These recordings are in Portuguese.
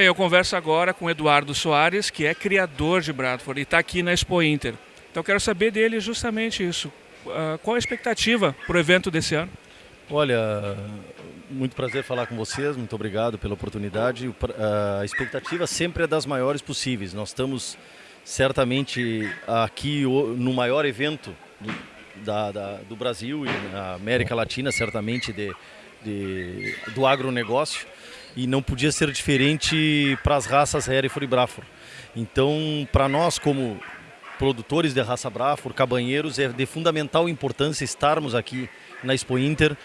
Bem, eu converso agora com Eduardo Soares, que é criador de Bradford e está aqui na Expo Inter. Então quero saber dele justamente isso. Uh, qual a expectativa para o evento desse ano? Olha, muito prazer falar com vocês, muito obrigado pela oportunidade. A expectativa sempre é das maiores possíveis. Nós estamos certamente aqui no maior evento do, da, da, do Brasil e na América Latina, certamente de, de, do agronegócio e não podia ser diferente para as raças Hereford e Braford. Então, para nós como produtores de raça Braford, cabanheiros, é de fundamental importância estarmos aqui na Expo Inter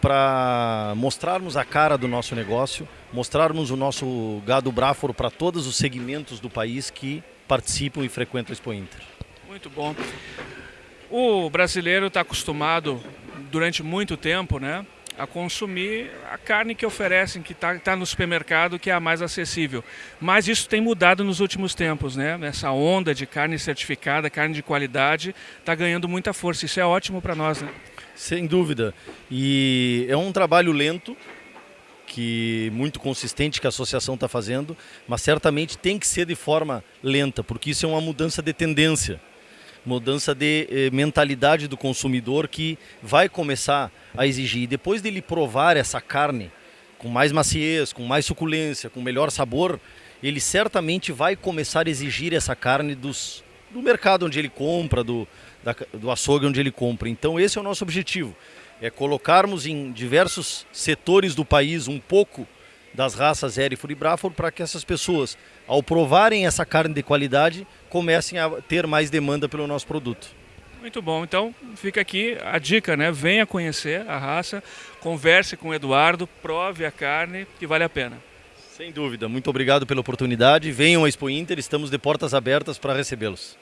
para mostrarmos a cara do nosso negócio, mostrarmos o nosso gado Braford para todos os segmentos do país que participam e frequentam a Expo Inter. Muito bom. O brasileiro está acostumado durante muito tempo, né, a consumir a carne que oferecem, que está tá no supermercado, que é a mais acessível. Mas isso tem mudado nos últimos tempos, né? Essa onda de carne certificada, carne de qualidade, está ganhando muita força. Isso é ótimo para nós, né? Sem dúvida. E é um trabalho lento, que muito consistente que a associação está fazendo, mas certamente tem que ser de forma lenta, porque isso é uma mudança de tendência mudança de eh, mentalidade do consumidor que vai começar a exigir. Depois dele provar essa carne com mais maciez, com mais suculência, com melhor sabor, ele certamente vai começar a exigir essa carne dos, do mercado onde ele compra, do, da, do açougue onde ele compra. Então esse é o nosso objetivo, é colocarmos em diversos setores do país um pouco das raças Hereford e Braford para que essas pessoas, ao provarem essa carne de qualidade, comecem a ter mais demanda pelo nosso produto. Muito bom, então fica aqui a dica, né? Venha conhecer a raça, converse com o Eduardo, prove a carne que vale a pena. Sem dúvida, muito obrigado pela oportunidade. Venham à Expo Inter, estamos de portas abertas para recebê-los.